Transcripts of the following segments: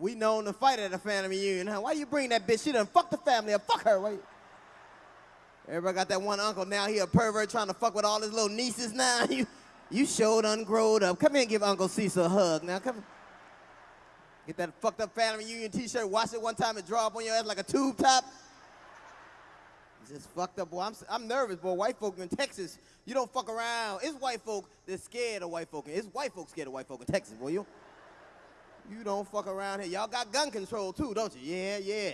We known to fight at a family reunion, huh? Why you bring that bitch? She done fuck the family up. Fuck her. You- Everybody got that one uncle now. He a pervert trying to fuck with all his little nieces now. You, you showed ungrowed up. Come here and give Uncle Cecil a hug now. Come. Get that fucked up family reunion T-shirt. Wash it one time and draw up on your ass like a tube top. Just fucked up, boy. I'm, I'm nervous, boy. White folk in Texas, you don't fuck around. It's white folk that's scared of white folk. It's white folk scared of white folk in Texas, boy. You, you don't fuck around here. Y'all got gun control too, don't you? Yeah, yeah.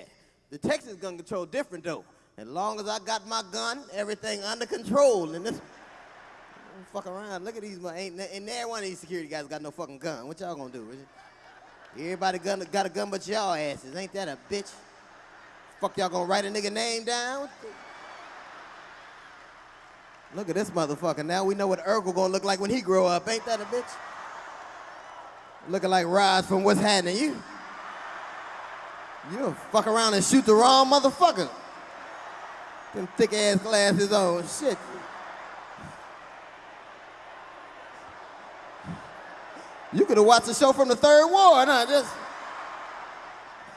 The Texas gun control different though. As long as I got my gun, everything under control. And this, don't fuck around. Look at these, ain't, and there one of these security guys got no fucking gun. What y'all gonna do? Everybody gun, got a gun but y'all asses. Ain't that a bitch? Fuck y'all gonna write a nigga name down? Look at this motherfucker. Now we know what Urkel gonna look like when he grow up. Ain't that a bitch? Looking like Raj from What's Happening. You, you'll fuck around and shoot the wrong motherfucker. Them thick ass glasses on. Shit. You could have watched the show from the third ward, huh? Just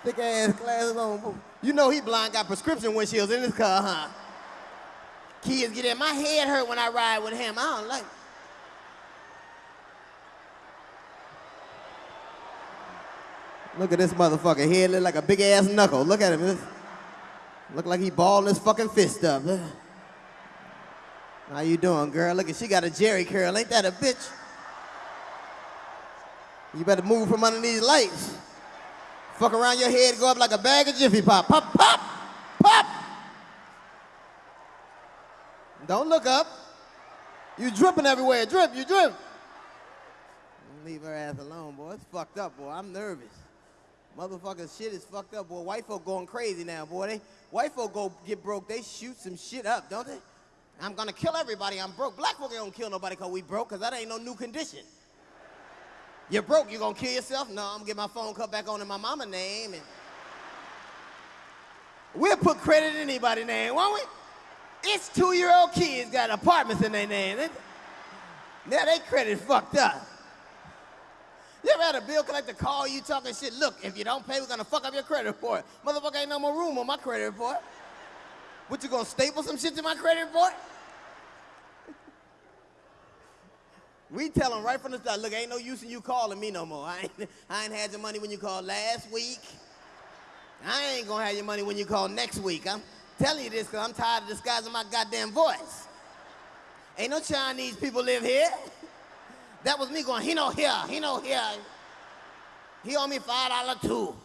thick ass glasses on. You know he blind got prescription windshields in his car, huh? Kids get in. My head hurt when I ride with him. I don't like. Look at this motherfucker. Head look like a big ass knuckle. Look at him. This- Look like he balled his fucking fist up. How you doing, girl? Look at she got a Jheri curl. Ain't that a bitch? You better move from under these lights. Fuck around your head, go up like a bag of Jiffy Pop. Pop, pop, pop. Don't look up. You dripping everywhere. Drip, you drip. Leave her ass alone, boy. It's fucked up, boy. I'm nervous. Motherfucker, shit is fucked up, boy. White folk going crazy now, boy. They white folk go get broke. They shoot some shit up, don't they? I'm gonna kill everybody. I'm broke. Black folk gonna kill nobody cause we broke, cause that ain't no new condition. You're broke, you gonna kill yourself? No, I'm gonna get my phone cut back on in my mama name and we'll put credit in anybody's name, won't we? It's two-year-old kids got apartments in their name. Now they credit fucked up. A bill collector call you talking shit? Look, if you don't pay, we're gonna fuck up your credit report. Motherfucker ain't no more room on my credit report. What, you gonna staple some shit to my credit report? We tell them right from the start, look, ain't no use in you calling me no more. I ain't, I ain't had your money when you called last week. I ain't gonna have your money when you call next week. I'm telling you this because I'm tired of disguising my goddamn voice. Ain't no Chinese people live here. That was me going, he no here, he no here. He owe me five dollar too.